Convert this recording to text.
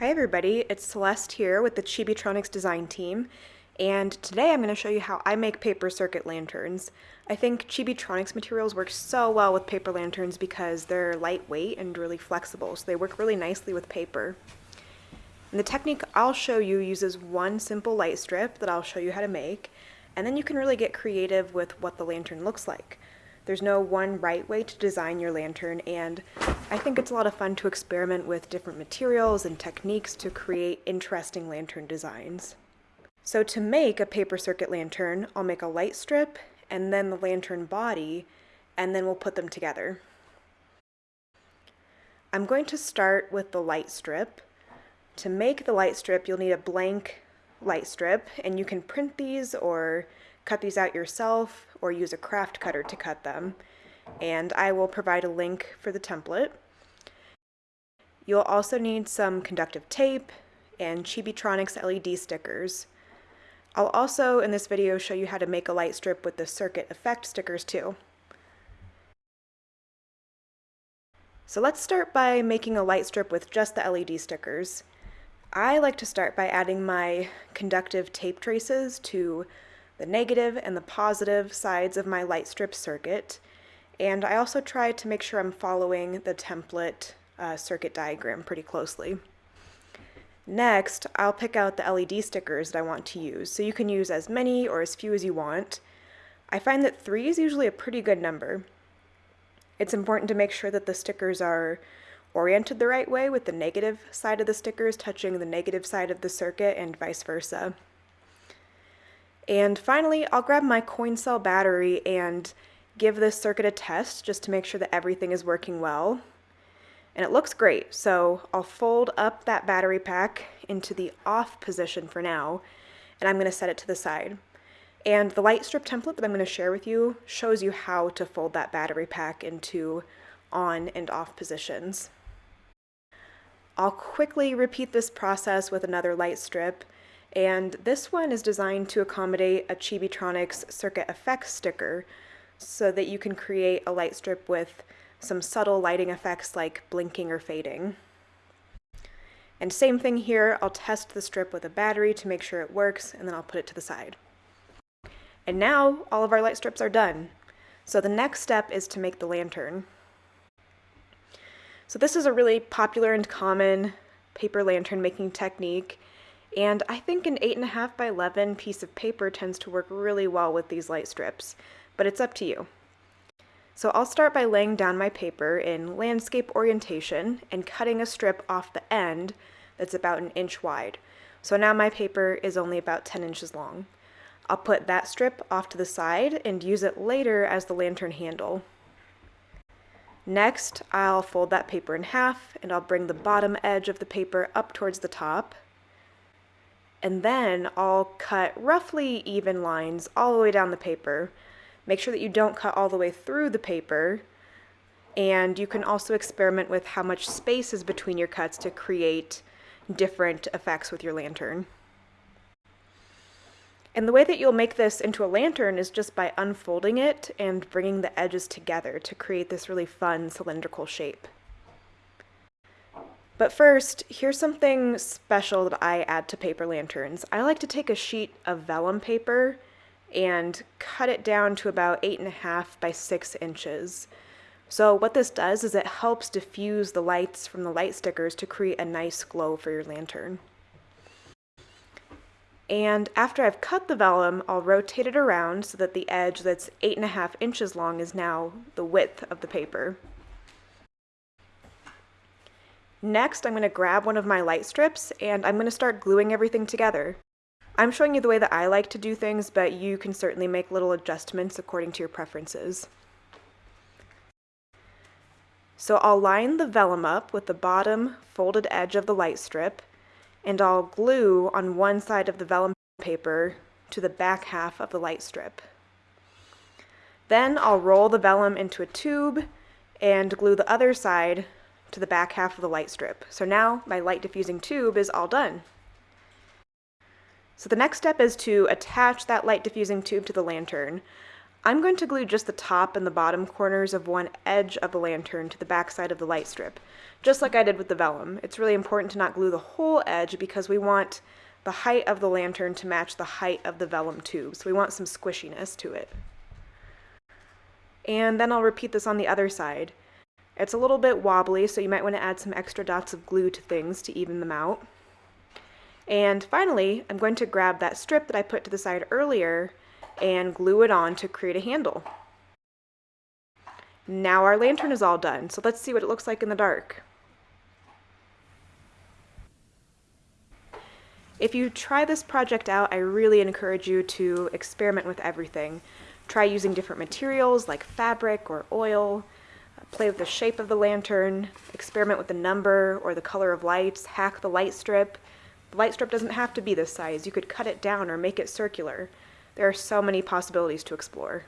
Hi everybody, it's Celeste here with the Chibitronics design team, and today I'm going to show you how I make paper circuit lanterns. I think Chibitronics materials work so well with paper lanterns because they're lightweight and really flexible, so they work really nicely with paper. And the technique I'll show you uses one simple light strip that I'll show you how to make, and then you can really get creative with what the lantern looks like. There's no one right way to design your lantern, and I think it's a lot of fun to experiment with different materials and techniques to create interesting lantern designs. So to make a paper circuit lantern, I'll make a light strip and then the lantern body, and then we'll put them together. I'm going to start with the light strip. To make the light strip, you'll need a blank light strip, and you can print these or cut these out yourself or use a craft cutter to cut them. And I will provide a link for the template. You'll also need some conductive tape and Chibitronics LED stickers. I'll also in this video show you how to make a light strip with the circuit effect stickers too. So let's start by making a light strip with just the LED stickers. I like to start by adding my conductive tape traces to the negative and the positive sides of my light strip circuit. And I also try to make sure I'm following the template uh, circuit diagram pretty closely. Next, I'll pick out the LED stickers that I want to use. So you can use as many or as few as you want. I find that three is usually a pretty good number. It's important to make sure that the stickers are oriented the right way with the negative side of the stickers touching the negative side of the circuit and vice versa. And finally, I'll grab my coin cell battery and give this circuit a test just to make sure that everything is working well. And it looks great, so I'll fold up that battery pack into the off position for now, and I'm going to set it to the side. And the light strip template that I'm going to share with you shows you how to fold that battery pack into on and off positions. I'll quickly repeat this process with another light strip, and this one is designed to accommodate a Chibitronics Circuit Effects sticker so that you can create a light strip with some subtle lighting effects like blinking or fading. And same thing here, I'll test the strip with a battery to make sure it works, and then I'll put it to the side. And now all of our light strips are done. So the next step is to make the lantern. So this is a really popular and common paper lantern making technique. And I think an 8.5 by 11 piece of paper tends to work really well with these light strips, but it's up to you. So I'll start by laying down my paper in landscape orientation and cutting a strip off the end that's about an inch wide. So now my paper is only about 10 inches long. I'll put that strip off to the side and use it later as the lantern handle. Next, I'll fold that paper in half and I'll bring the bottom edge of the paper up towards the top and then I'll cut roughly even lines all the way down the paper. Make sure that you don't cut all the way through the paper, and you can also experiment with how much space is between your cuts to create different effects with your lantern. And the way that you'll make this into a lantern is just by unfolding it and bringing the edges together to create this really fun cylindrical shape. But first, here's something special that I add to paper lanterns. I like to take a sheet of vellum paper and cut it down to about eight and a half by six inches. So what this does is it helps diffuse the lights from the light stickers to create a nice glow for your lantern. And after I've cut the vellum, I'll rotate it around so that the edge that's eight and a half inches long is now the width of the paper. Next, I'm going to grab one of my light strips and I'm going to start gluing everything together. I'm showing you the way that I like to do things, but you can certainly make little adjustments according to your preferences. So I'll line the vellum up with the bottom folded edge of the light strip, and I'll glue on one side of the vellum paper to the back half of the light strip. Then I'll roll the vellum into a tube and glue the other side to the back half of the light strip. So now my light diffusing tube is all done. So the next step is to attach that light diffusing tube to the lantern. I'm going to glue just the top and the bottom corners of one edge of the lantern to the back side of the light strip just like I did with the vellum. It's really important to not glue the whole edge because we want the height of the lantern to match the height of the vellum tube. So we want some squishiness to it. And then I'll repeat this on the other side. It's a little bit wobbly, so you might want to add some extra dots of glue to things to even them out. And finally, I'm going to grab that strip that I put to the side earlier and glue it on to create a handle. Now our lantern is all done, so let's see what it looks like in the dark. If you try this project out, I really encourage you to experiment with everything. Try using different materials like fabric or oil, play with the shape of the lantern, experiment with the number or the color of lights, hack the light strip. The light strip doesn't have to be this size. You could cut it down or make it circular. There are so many possibilities to explore.